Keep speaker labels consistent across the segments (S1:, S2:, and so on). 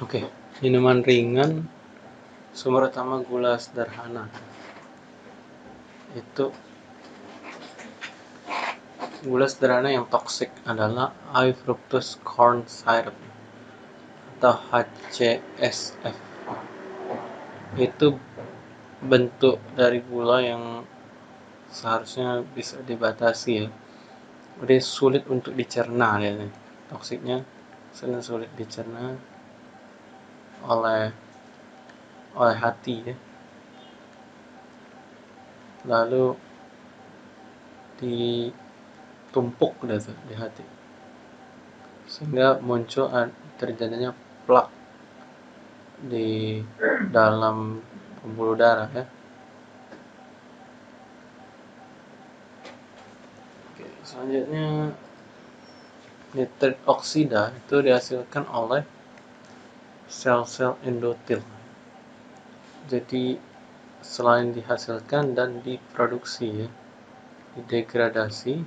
S1: Oke, minuman ringan sumber utama gula sederhana. Itu gula sederhana yang toksik adalah high fructose corn syrup atau HCSF. Itu bentuk dari gula yang seharusnya bisa dibatasi ya. Udah sulit untuk dicerna ya. Toksiknya sulit dicerna oleh oleh hati ya. Lalu ditumpuk tuh di hati. Sehingga muncul terjadinya plak di dalam pembuluh darah ya. Oke, selanjutnya nitrit oksida itu dihasilkan oleh sel-sel endotel. Jadi selain dihasilkan dan diproduksi ya, didegradasi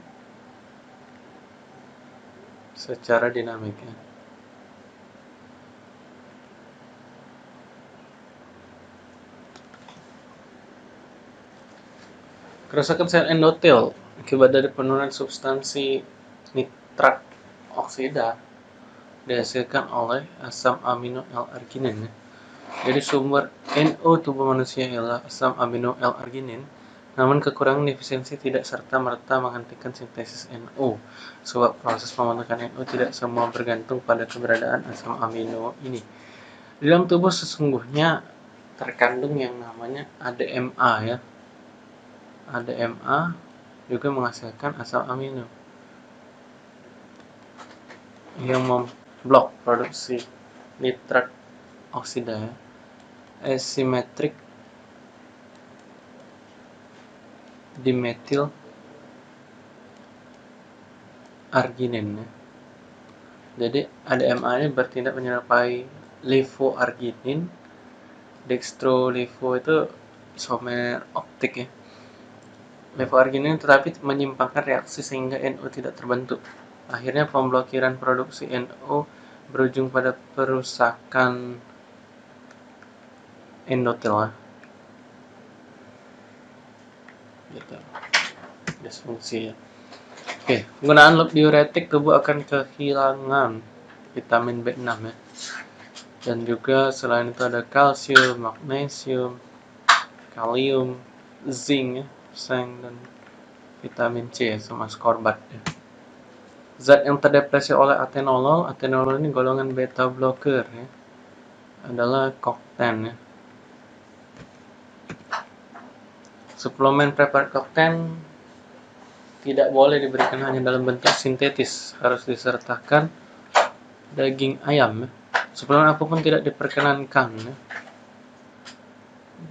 S1: secara dinamik ya. Kerusakan sel endotel akibat dari penurunan substansi nitrat oksida dihasilkan oleh asam amino L-arginin. Jadi sumber NO tubuh manusia ialah asam amino L-arginin, namun kekurangan defisiensi tidak serta-merta menghentikan sintesis NO, sebab proses pembentukan NO tidak semua bergantung pada keberadaan asam amino ini. Di dalam tubuh sesungguhnya terkandung yang namanya ADMA ya. ADMA juga menghasilkan asam amino yang blok produksi nitrat oksida asymmetric dimetil arginin ya. Jadi ADMA ini bertindak menyerupai levoarginin. Dextrolivo itu isomer optik ya. Levoarginin tetapi menyimpangkan reaksi sehingga NO tidak terbentuk. Akhirnya pemblokiran produksi NO berujung pada perusakan endotel. Gitu. Disfungsi ya. Oke, penggunaan loop diuretik tubuh akan kehilangan vitamin B6 ya. Dan juga selain itu ada kalsium, magnesium, kalium, zinc ya, seng dan vitamin C ya, sama skorbat ya. Zat yang terdepresi oleh atenolol, atenolol ini golongan beta blocker ya, adalah kokten ya. Suplemen preparat kokten tidak boleh diberikan hanya dalam bentuk sintetis, harus disertakan daging ayam ya. Suplemen apa pun tidak diperkenankan ya.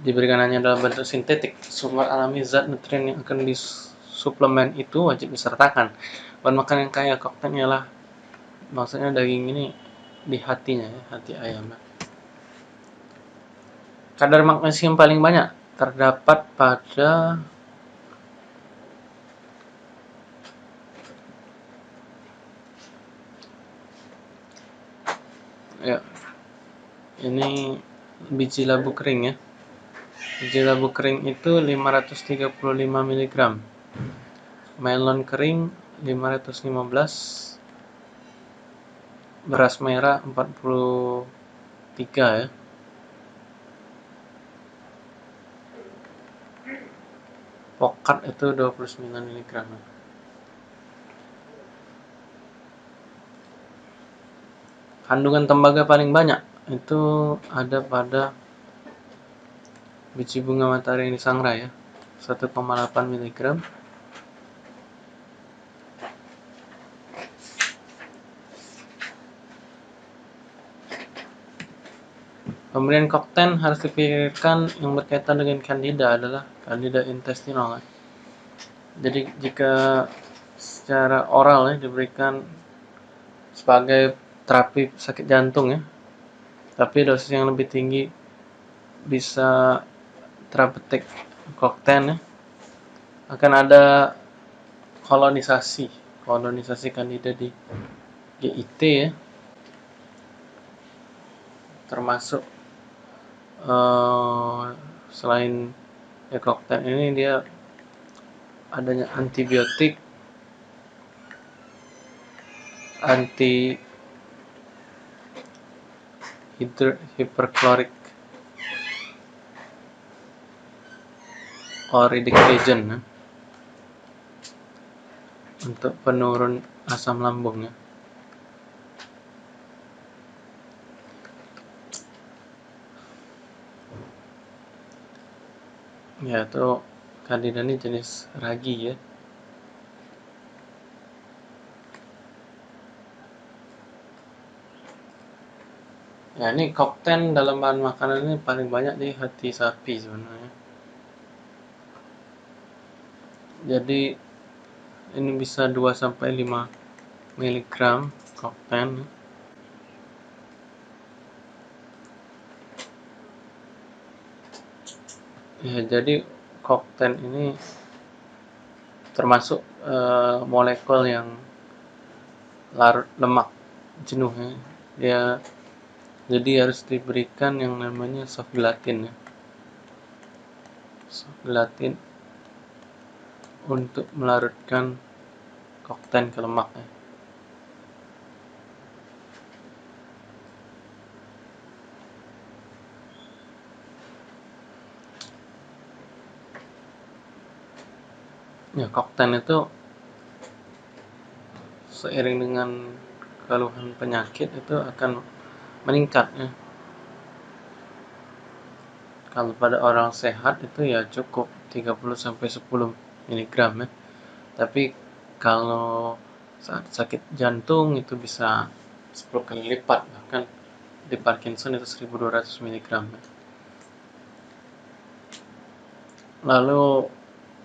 S1: Diberikan hanya dalam bentuk sintetik, sumber alami zat nutrien yang akan disuplemen itu wajib disertakan. Bahan makan yang kaya kokten ialah maksudnya daging ini di hatinya ya, hati ayam kadar magnesium paling banyak terdapat pada ya ini biji labu kering ya. Biji labu kering itu 535 mg melon kering 515 beras merah 43 ya. Pokat itu 29 mg kandungan tembaga paling banyak itu ada pada biji bunga matahari ini sangrai ya. 1,8 mg Pemberian kokten harus dipikirkan yang berkaitan dengan candida adalah candida intestinal. Jadi jika secara oral ya diberikan sebagai terapi sakit jantung ya, tapi dosis yang lebih tinggi bisa terapeutik kokten ya, akan ada kolonisasi kolonisasi candida di GIT ya termasuk uh, selain koktail ini dia adanya antibiotik anti hyperchloric uric agent ya. untuk penurun asam lambung ya. itu kandida ini jenis ragi ya ya ini kokten dalam bahan makanan ini paling banyak di hati sapi sebenarnya jadi ini bisa 2 sampai 5 mg kokten ya jadi kokten ini termasuk uh, molekul yang larut lemak jenuh ya. Dia jadi harus diberikan yang namanya soft gelatin ya. Soft gelatin untuk melarutkan kokten ke lemak ya. Ya kokten itu seiring dengan keluhan penyakit itu akan meningkat ya kalau pada orang sehat itu ya cukup 30 sampai 10 mg ya tapi kalau saat sakit jantung itu bisa 10 kali lipat bahkan di Parkinson itu 1200 mg ya. lalu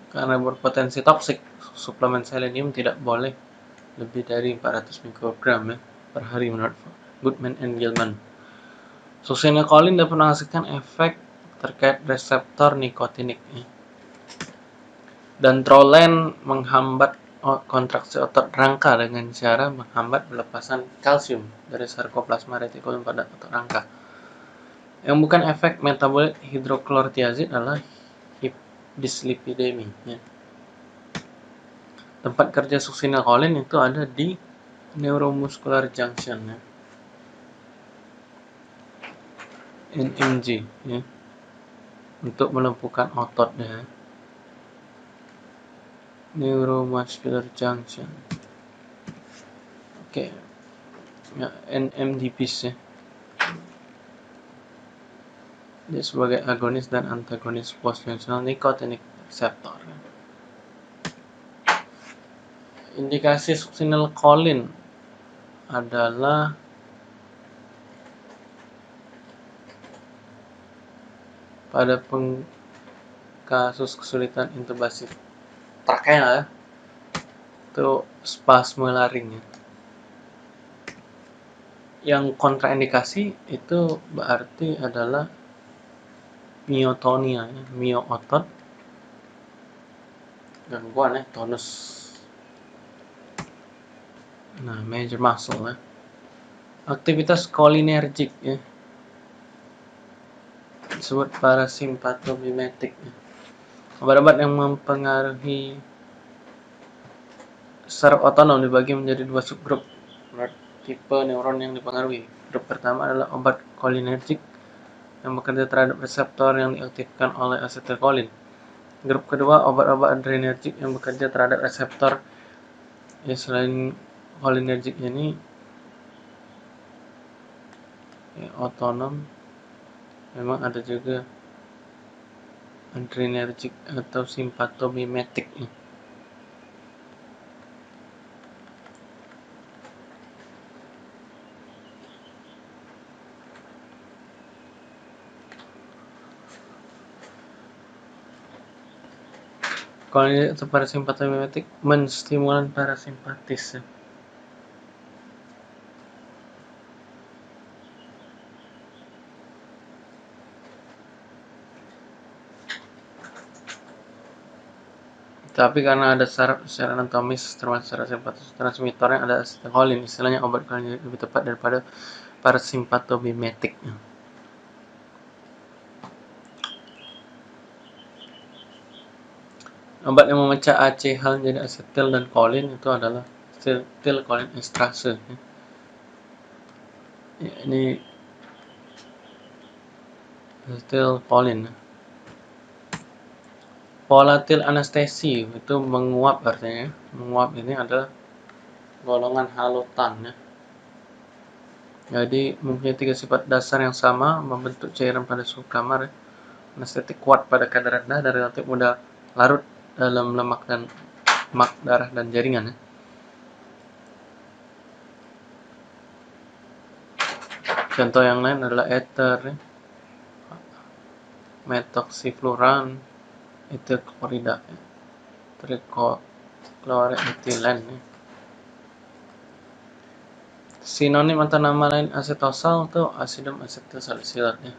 S1: karena berpotensi toksik, suplemen selenium tidak boleh lebih dari 400 mikrogram ya, per hari menurut Goodman and Gilman. Succinylcholine dapat menghasilkan efek terkait reseptor nikotinik. Ya. Dan trolen menghambat kontraksi otot rangka dengan cara menghambat pelepasan kalsium dari sarkoplasma retikulum pada otot rangka. Yang bukan efek metabolit hidroklorotiazid adalah dyslipidemia. Ya. Tempat kerja succinylcholine itu ada di neuromuscular junction ya. NMJ ya. Untuk melumpuhkan otot ya. Neuromuscular junction. Oke. Okay. Ya, NMDPs ya. Dia sebagai agonis dan antagonis postfunctional nicotinic receptor. Indikasi succinylcholine adalah pada peng kasus kesulitan intubasi trakea ya itu spasme laring ya. yang kontraindikasi itu berarti adalah myotonia ya, myo otot gangguan ya tonus. Nah major muscle ya. Aktivitas kolinergik ya. Disebut parasimpatomimetik ya. obat-obat yang mempengaruhi saraf otonom dibagi menjadi dua subgrup. Tipe neuron yang dipengaruhi. Grup pertama adalah obat kolinergik yang bekerja terhadap reseptor yang diaktifkan oleh asetilkolin. Grup kedua, obat-obat adrenergik yang bekerja terhadap reseptor ya selain cholinergic ini ya, otonom memang ada juga adrenergic atau simpatomimetik ya. Kalau atau parasimpatomimetik menstimulan parasimpatis. Tapi karena ada syarat secara anatomis termasuk secara simpatis transmitornya ada acetylcholine, istilahnya obat kalian lebih tepat daripada parasimpatomimetik. Obat yang memecah ACH menjadi asetil dan kolin itu adalah asetil kolin estrase. Ya, ini asetil kolin. Volatil anestesi itu menguap artinya. Menguap ini adalah golongan halutan ya. Jadi mempunyai tiga sifat dasar yang sama, membentuk cairan pada suhu kamar, anestetik kuat pada kadar rendah dan relatif mudah larut dalam lemak dan lemak darah dan jaringan. Ya. Contoh yang lain adalah ether, ya. metoksifluran, itu klorida, ya. trikloretetilen. Ya. Sinonim atau nama lain asetosal itu asidum asetil ya.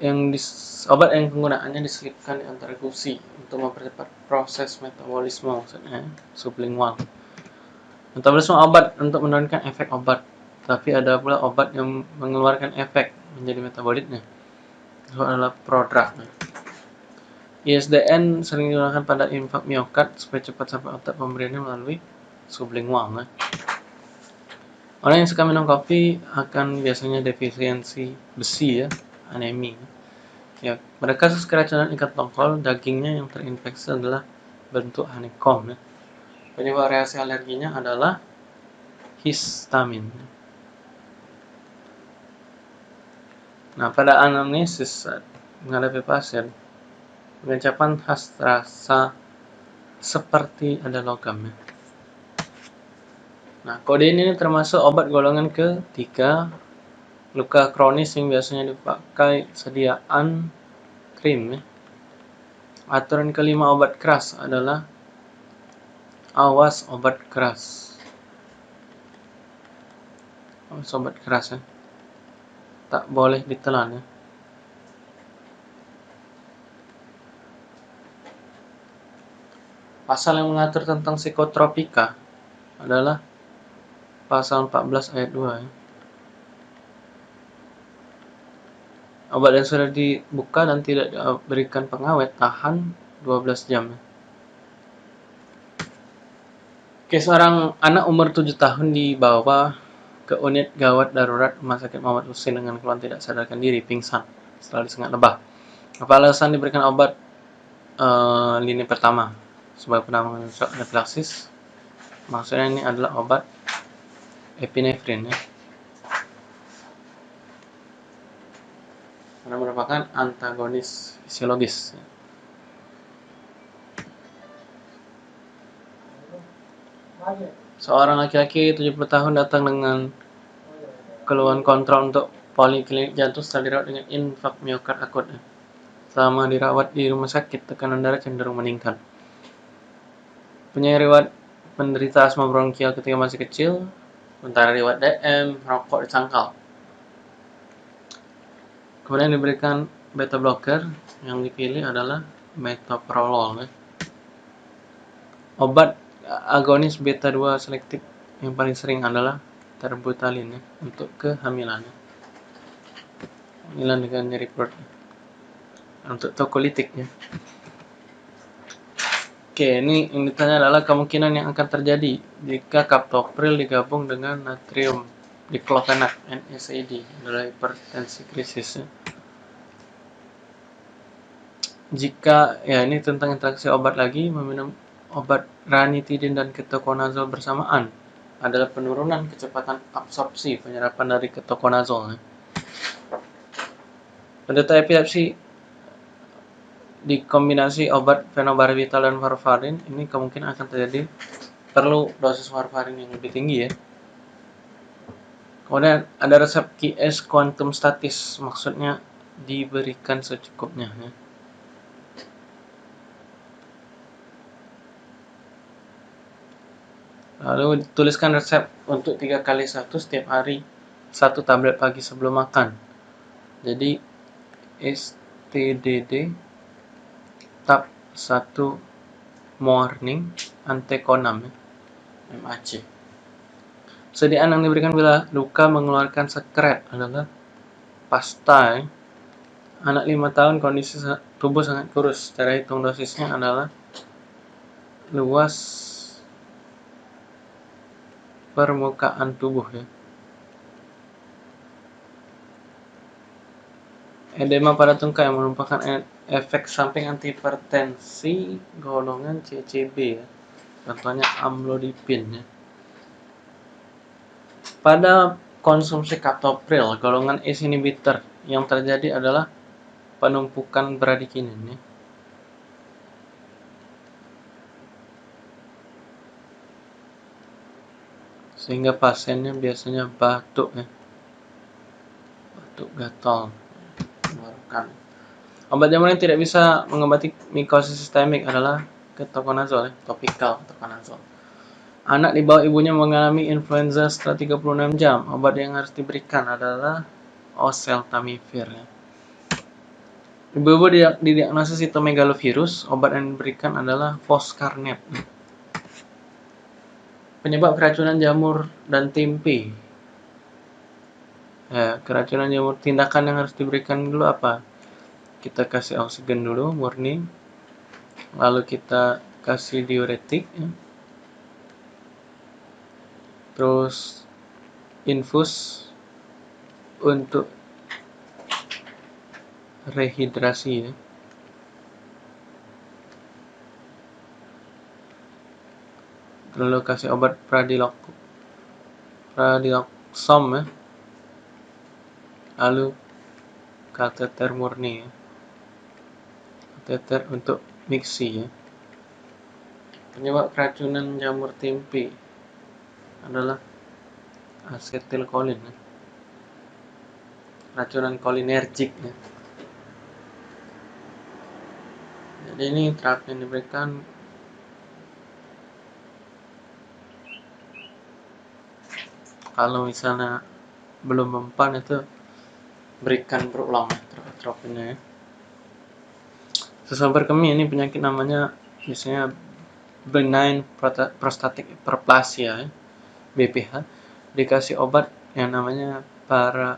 S1: Yang dis, obat yang penggunaannya diselipkan di antara gusi untuk mempercepat proses metabolisme maksudnya sublingual. Metabolisme obat untuk menurunkan efek obat, tapi ada pula obat yang mengeluarkan efek menjadi metabolitnya. Itu adalah prodrug. ISDN sering digunakan pada infak miokard supaya cepat sampai otak pemberiannya melalui sublingual. Orang yang suka minum kopi akan biasanya defisiensi besi ya, anemi. Ya, kasus keracunan ikat tongkol, dagingnya yang terinfeksi adalah bentuk honeycomb. Ya. Penyebab reaksi alerginya adalah histamin. Nah, pada anamnesis menghadapi pasien, pengecapan khas terasa seperti ada logam. Ya. Nah, kodein ini termasuk obat golongan ketiga luka kronis yang biasanya dipakai sediaan krim. Ya. Aturan kelima obat keras adalah awas obat keras. Awas obat keras ya. Tak boleh ditelan ya. Pasal yang mengatur tentang psikotropika adalah pasal 14 ayat 2 ya. Obat yang sudah dibuka dan tidak diberikan pengawet tahan 12 jam. Ya. Oke, seorang anak umur 7 tahun dibawa ke unit gawat darurat Rumah Sakit Muhammad Husin dengan keluhan tidak sadarkan diri, pingsan setelah disengat lebah. Apa alasan diberikan obat uh, lini pertama sebagai shock anafilaksis? Maksudnya ini adalah obat epinefrin ya. Karena merupakan antagonis fisiologis. Seorang laki-laki 70 tahun datang dengan keluhan kontrol untuk poliklinik jantung setelah dirawat dengan infak miokard akut. Selama dirawat di rumah sakit, tekanan darah cenderung meningkat. Punya riwayat penderita asma bronkial ketika masih kecil, sementara riwayat DM, rokok dicangkal. Kemudian diberikan beta blocker, yang dipilih adalah metoprolol. Ya. Obat agonis beta 2 selektif yang paling sering adalah terbutalin ya, untuk kehamilan. Ya. Kehamilan dengan nyeri perut. Untuk tokolitik ya. Oke, ini yang ditanya adalah kemungkinan yang akan terjadi jika kaptopril digabung dengan natrium diklofenak NSAID adalah hipertensi krisis. Jika ya ini tentang interaksi obat lagi meminum obat ranitidin dan ketokonazol bersamaan adalah penurunan kecepatan absorpsi penyerapan dari ketokonazol. Penderita epilepsi dikombinasi obat fenobarbital dan warfarin ini kemungkinan akan terjadi perlu dosis warfarin yang lebih tinggi ya. Kemudian ada resep QS quantum statis, maksudnya diberikan secukupnya ya. Lalu tuliskan resep untuk tiga kali satu setiap hari satu tablet pagi sebelum makan. Jadi STDD tab 1 morning antekonam MAC sediaan yang diberikan bila luka mengeluarkan sekret adalah pasta anak 5 tahun kondisi tubuh sangat kurus. Cara hitung dosisnya adalah luas permukaan tubuh ya. Edema pada tungkai merupakan e- efek samping antihipertensi golongan CCB ya. Contohnya amlodipin ya. Pada konsumsi kaptopril golongan ACE inhibitor yang terjadi adalah penumpukan bradikinin ya. Sehingga pasiennya biasanya batuk ya. Batuk gatal mengeluarkan. Obat jamur yang tidak bisa mengobati mikosis sistemik adalah ketokonazol, ya, topikal ketokonazol. Anak di bawah ibunya mengalami influenza setelah 36 jam. Obat yang harus diberikan adalah oseltamivir. Ya. Ibu-ibu didiagnosis sitomegalovirus, obat yang diberikan adalah foscarnet. Penyebab keracunan jamur dan tempe. Ya, keracunan jamur tindakan yang harus diberikan dulu apa? kita kasih oksigen dulu murni lalu kita kasih diuretik ya. Terus infus untuk rehidrasi ya. lalu kasih obat pradilok pradiloksom ya lalu kateter murni ya teter untuk mixi ya. Penyebab keracunan jamur tempe adalah asetilkolin ya. Racunan kolinergik ya. Jadi ini terapi yang diberikan kalau misalnya belum mempan itu berikan berulang terapinya ya. Sesabar kami ini penyakit namanya biasanya benign prostatic hyperplasia ya, BPH dikasih obat yang namanya para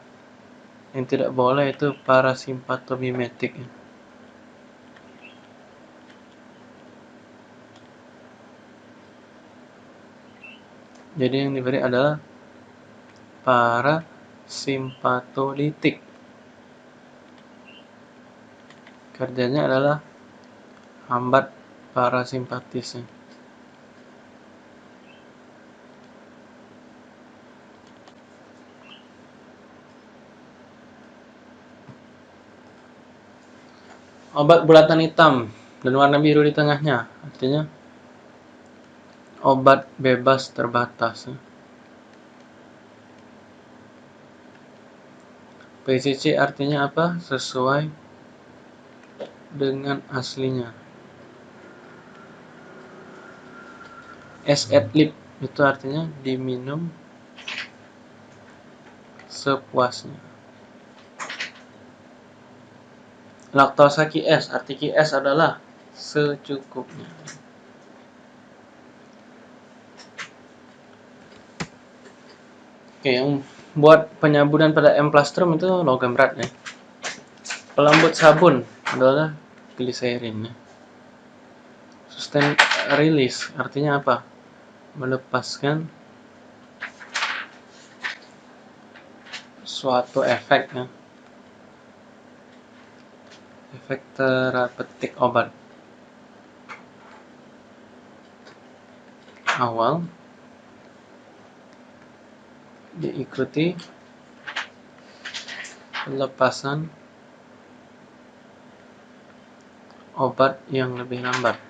S1: yang tidak boleh itu parasimpatomimetik ya. Jadi yang diberi adalah para simpatolitik Kerjanya adalah hambat parasimpatisnya. Obat bulatan hitam dan warna biru di tengahnya, artinya obat bebas terbatas. PCC artinya apa? Sesuai dengan aslinya. Lip itu artinya diminum sepuasnya. Laktosa QS, arti QS adalah secukupnya. Oke, yang buat penyabunan pada emplastrum itu logam berat ya. Pelembut sabun adalah gliserin ya. Sustain release artinya apa? Melepaskan suatu efek ya. Efek terapeutik obat. Awal diikuti pelepasan obat yang lebih lambat.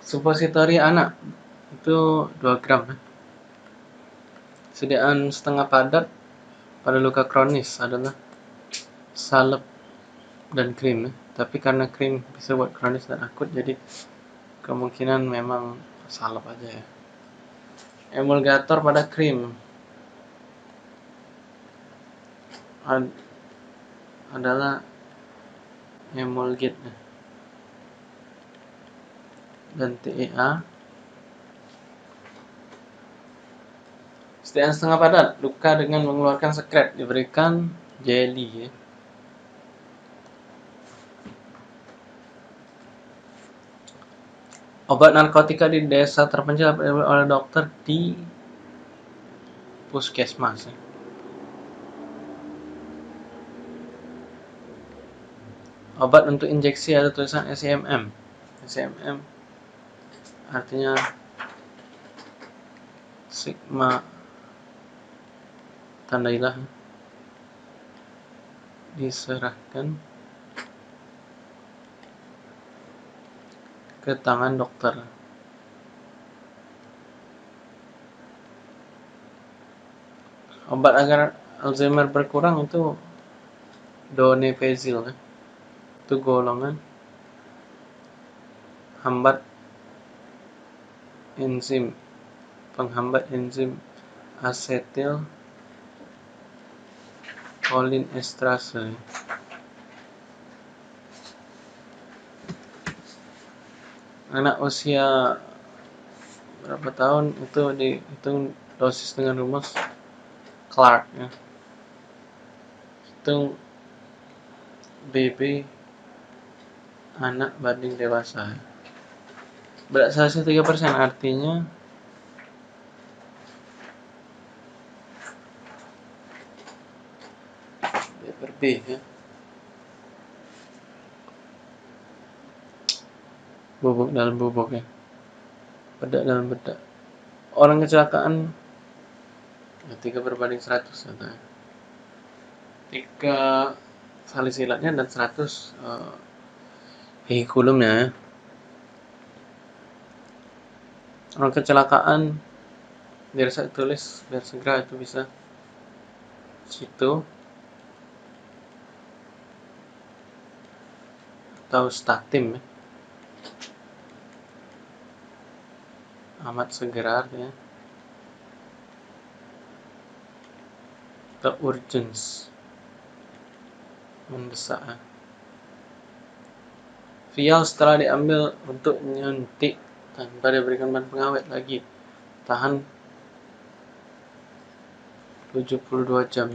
S1: Supositori anak itu 2 gram ya. Sediaan setengah padat pada luka kronis adalah salep dan krim ya. Tapi karena krim bisa buat kronis dan akut jadi kemungkinan memang salep aja ya emulgator pada krim Ad adalah emulgate dan TEA Setiap setengah padat, luka dengan mengeluarkan sekret, diberikan jelly ya. Obat narkotika di desa terpencil oleh dokter di puskesmas. Ya. Obat untuk injeksi ada tulisan SMM. SMM artinya sigma tandailah diserahkan ke tangan dokter. Obat agar Alzheimer berkurang itu donepezil, ya. itu golongan hambat enzim penghambat enzim asetil kolin estrase anak usia berapa tahun? Itu dihitung dosis dengan rumus Clark ya. Hitung BB anak banding dewasa. Berat selesai 3% artinya ya. Bubuk dalam bubuk ya. Bedak dalam bedak. Orang kecelakaan tiga berbanding 100 ya, tiga salisilatnya dan 100 uh, vehikulumnya ya. orang kecelakaan biar saya tulis biar segera itu bisa. Situ atau statim ya. Amat segera ya the urgence. Mendesak. Vial setelah diambil untuk nyuntik tanpa diberikan bahan pengawet lagi. Tahan 72 jam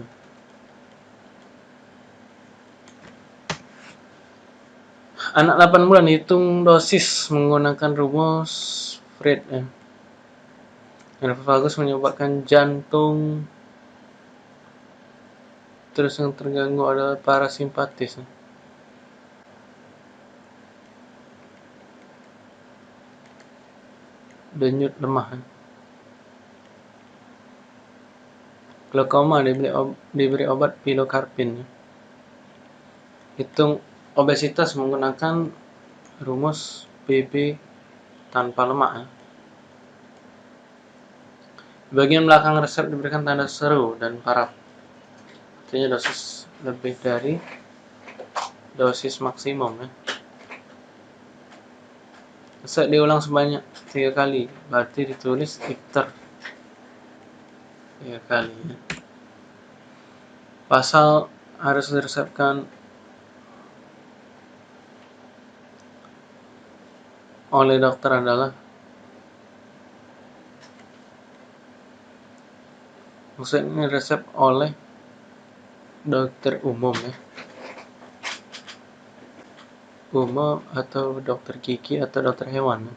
S1: anak 8 bulan hitung dosis menggunakan rumus Fred ya Nirvagus menyebabkan jantung terus yang terganggu adalah parasimpatis. Denyut lemah. Glaukoma diberi, ob, diberi obat pilokarpin. Hitung obesitas menggunakan rumus BB tanpa lemak. Bagian belakang resep diberikan tanda seru dan paraf. Artinya dosis lebih dari dosis maksimum ya. Resep diulang sebanyak tiga kali, berarti ditulis liter tiga kali ya. Pasal harus diresepkan oleh dokter adalah maksudnya resep oleh dokter umum ya. Umum atau dokter gigi atau dokter hewan. Ya.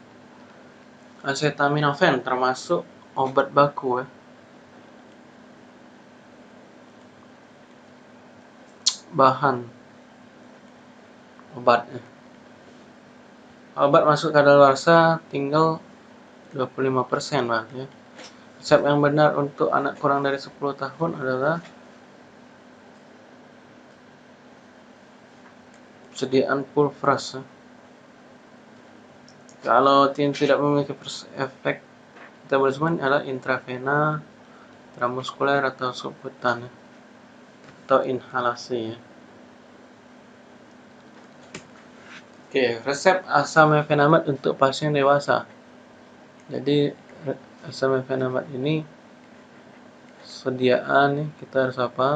S1: acetaminophen termasuk obat baku ya. Bahan obatnya obat masuk kadaluarsa tinggal 25% lah ya Resep yang benar untuk anak kurang dari 10 tahun adalah sediaan pulvras. Kalau tidak memiliki efek metabolisme adalah intravena, intramuskuler atau subkutan atau inhalasi ya. Oke, resep asam mefenamat untuk pasien dewasa. Jadi asam mefenamat ini sediaan nih kita harus apa?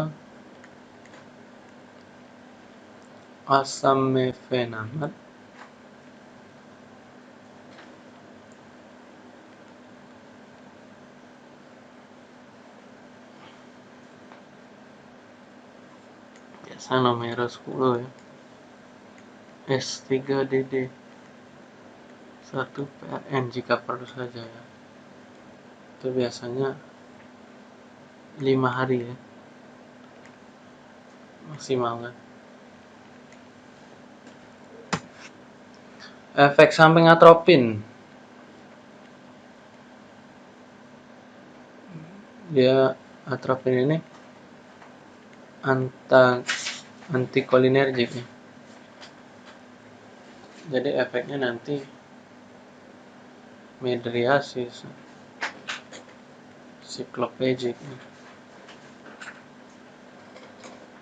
S1: Asam mefenamat biasa nomor 10 ya. S3DD 1 PRN jika perlu saja ya. Itu biasanya 5 hari ya. Maksimal kan. Efek samping atropin. Dia atropin ini anta antikolinergik ya. Jadi efeknya nanti medriasis sikloplegic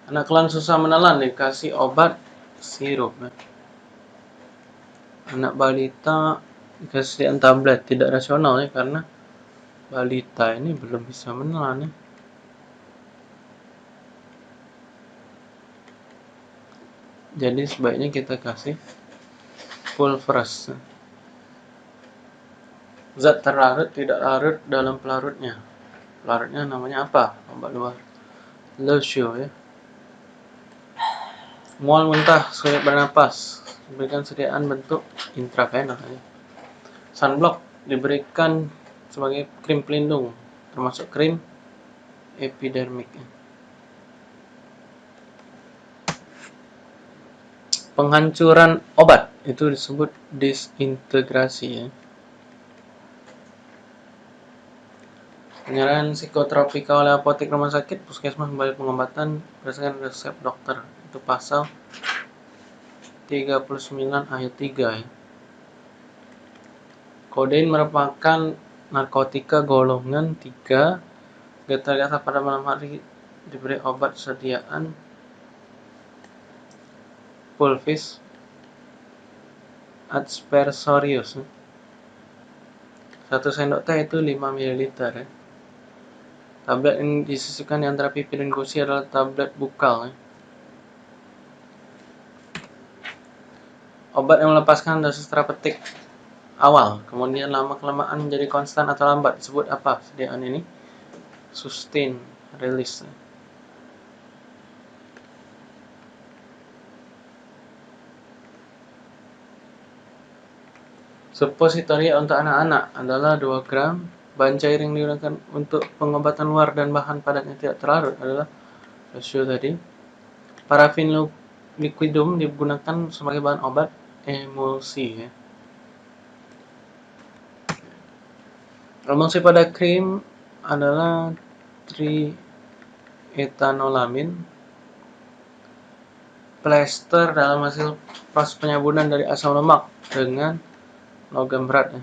S1: anak kelan susah menelan dikasih obat sirup ya. anak balita dikasih tablet tidak rasional ya karena balita ini belum bisa menelan ya. Jadi sebaiknya kita kasih pulveras. Zat terlarut tidak larut dalam pelarutnya. Pelarutnya namanya apa? Obat luar. Lucio ya. Mual muntah, sulit bernapas. Diberikan sediaan bentuk intravenous ya. Sunblock diberikan sebagai krim pelindung termasuk krim epidermik penghancuran obat. Itu disebut disintegrasi ya. Penyerahan psikotropika oleh apotek rumah sakit puskesmas kembali pengobatan berdasarkan resep dokter. Itu pasal 39 ayat 3 ya. Kodein merupakan narkotika golongan 3 getar-getar pada malam hari diberi obat sediaan pulvis aspersorius satu sendok teh itu 5 ml ya. tablet yang disisipkan di antara pipi dan gusi adalah tablet bukal ya. obat yang melepaskan dosis terapeutik awal, kemudian lama kelamaan menjadi konstan atau lambat disebut apa sediaan ini? Sustain release. Suppositoria untuk anak-anak adalah 2 gram. Bahan cair yang digunakan untuk pengobatan luar dan bahan padatnya tidak terlarut adalah rasio tadi. Parafin liquidum digunakan sebagai bahan obat emulsi ya. Emulsi pada krim adalah trietanolamin. Plester dalam hasil proses penyabunan dari asam lemak dengan logam berat ya.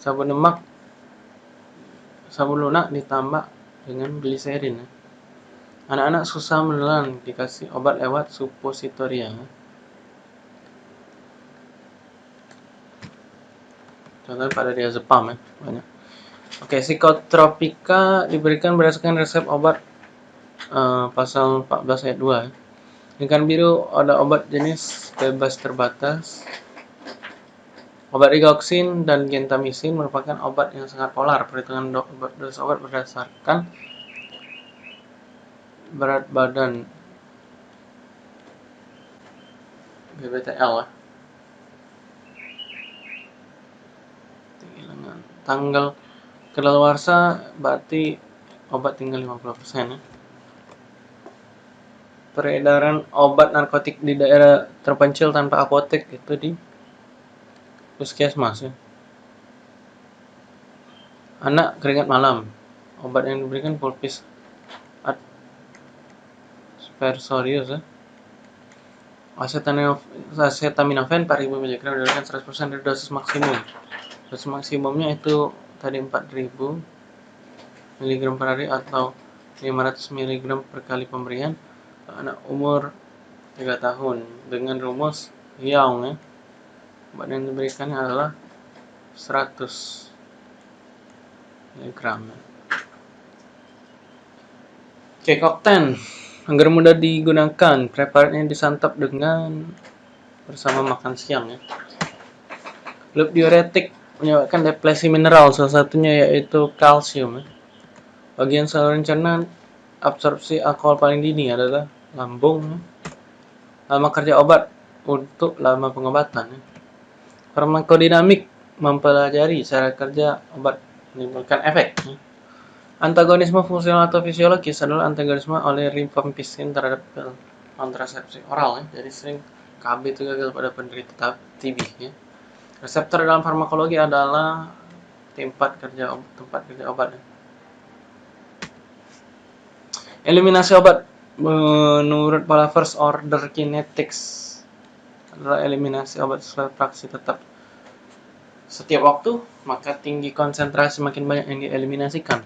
S1: Sabun lemak sabun lunak ditambah dengan gliserin ya. Anak-anak susah menelan dikasih obat lewat suppositoria. Ya. contohnya pada diazepam ya banyak oke psikotropika diberikan berdasarkan resep obat uh, pasal 14 ayat 2 ya. Ikan biru ada obat jenis bebas terbatas. Obat rigoksin dan gentamisin merupakan obat yang sangat polar. Perhitungan dosis obat berdasarkan berat badan BBTL ya. tanggal kedaluarsa berarti obat tinggal 50% ya. Peredaran obat narkotik di daerah terpencil tanpa apotek itu di puskesmas ya. Anak keringat malam. Obat yang diberikan pulpis aspersorius ya. Acetaminophen 4000 mg diberikan 100% dari dosis maksimum dosis maksimumnya itu tadi 4000 mg per hari atau 500 mg per kali pemberian anak umur 3 tahun dengan rumus Young ya obat yang diberikan adalah 100 mg ya. oke kokten agar mudah digunakan preparatnya disantap dengan bersama makan siang ya loop diuretik menyebabkan depresi mineral salah satunya yaitu kalsium bagian saluran cerna absorpsi alkohol paling dini adalah lambung. Lama kerja obat untuk lama pengobatan. Farmakodinamik mempelajari cara kerja obat menimbulkan efek. Antagonisme fungsional atau fisiologis adalah antagonisme oleh rifampicin terhadap kontrasepsi oral. Ya. Jadi sering KB itu gagal pada penderita TB. Ya. Reseptor dalam farmakologi adalah tempat kerja tempat kerja obat. Ya. Eliminasi obat menurut pola first order kinetics adalah eliminasi obat fraksi tetap setiap waktu, maka tinggi konsentrasi makin banyak yang dieliminasikan.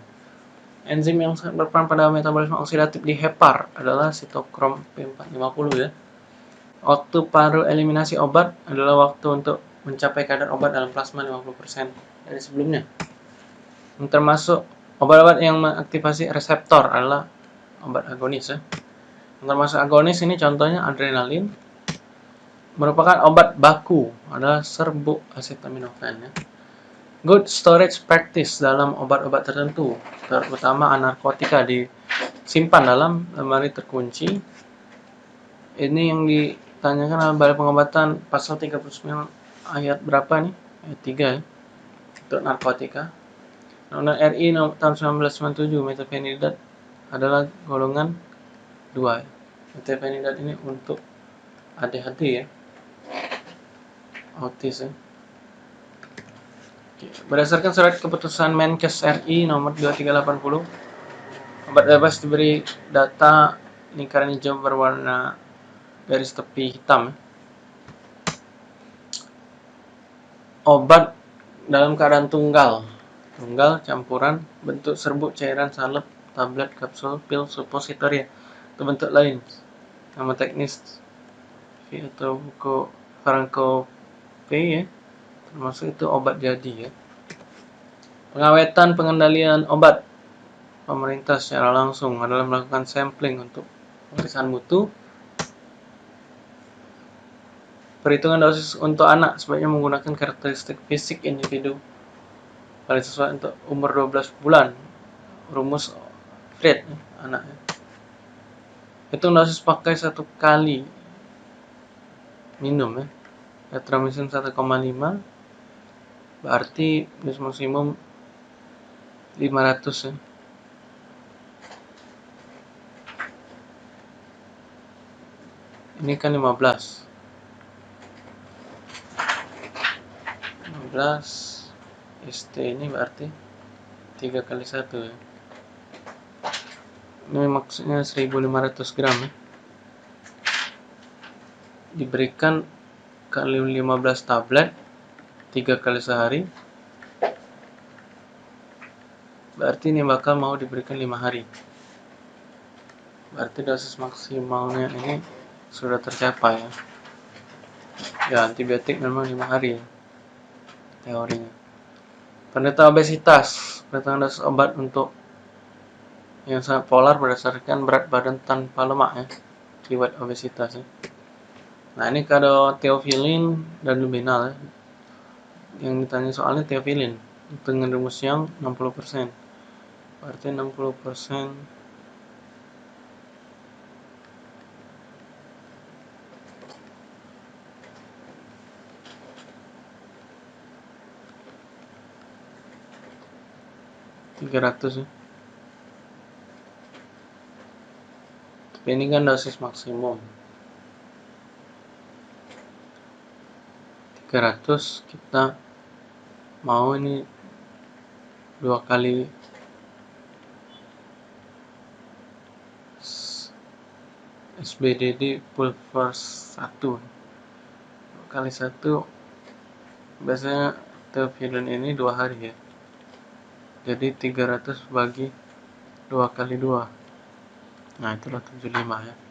S1: Enzim yang sangat berperan pada metabolisme oksidatif di hepar adalah sitokrom P450 ya. Waktu paruh eliminasi obat adalah waktu untuk mencapai kadar obat dalam plasma 50% dari sebelumnya. Yang termasuk obat-obat yang mengaktifasi reseptor adalah obat agonis ya. Yang termasuk agonis ini contohnya adrenalin, merupakan obat baku adalah serbuk acetaminophen ya. Good storage practice dalam obat-obat tertentu, terutama anarkotika disimpan dalam lemari terkunci. Ini yang ditanyakan balai pengobatan pasal 39 ayat berapa nih? Ayat 3 ya. Untuk narkotika. Undang-Undang RI tahun 1997 metafenidat adalah golongan 2 ya. Metafenidat ini untuk ADHD ya autis ya. Berdasarkan surat keputusan Menkes RI nomor 2380, obat bebas diberi data lingkaran hijau berwarna garis tepi hitam. Ya. Obat dalam keadaan tunggal, tunggal campuran bentuk serbuk cairan salep tablet kapsul pil suppositoria atau bentuk lain nama teknis atau buku Franco ya termasuk itu obat jadi ya. Pengawetan pengendalian obat. Pemerintah secara langsung adalah melakukan sampling untuk pemeriksaan mutu. Perhitungan dosis untuk anak sebaiknya menggunakan karakteristik fisik individu. Paling sesuai untuk umur 12 bulan. Rumus Fred ya, anaknya hitung dosis pakai satu kali minum ya Retromission 1,5 berarti bis maksimum 500 ya. Ini kan 15 15 ST ini berarti 3 kali 1 ya. Ini maksudnya 1500 gram ya. Diberikan kali 15 tablet 3 kali sehari. Berarti ini bakal mau diberikan 5 hari. Berarti dosis maksimalnya ini sudah tercapai ya. Ya antibiotik memang 5 hari ya, teorinya. Penderita obesitas pendatangan dosis obat untuk yang sangat polar berdasarkan berat badan tanpa lemak ya keyword obesitas ya Nah ini kalau teofilin dan luminal yang ditanya soalnya teofilin dengan rumus yang 60% berarti 60% tiga ratus ya. Tapi ini kan dosis maksimum. 300 kita mau ini dua kali SBDD pulver 1 dua kali satu biasanya teofilin ini dua hari ya. Jadi 300 bagi dua kali dua. Nah itulah 75 ya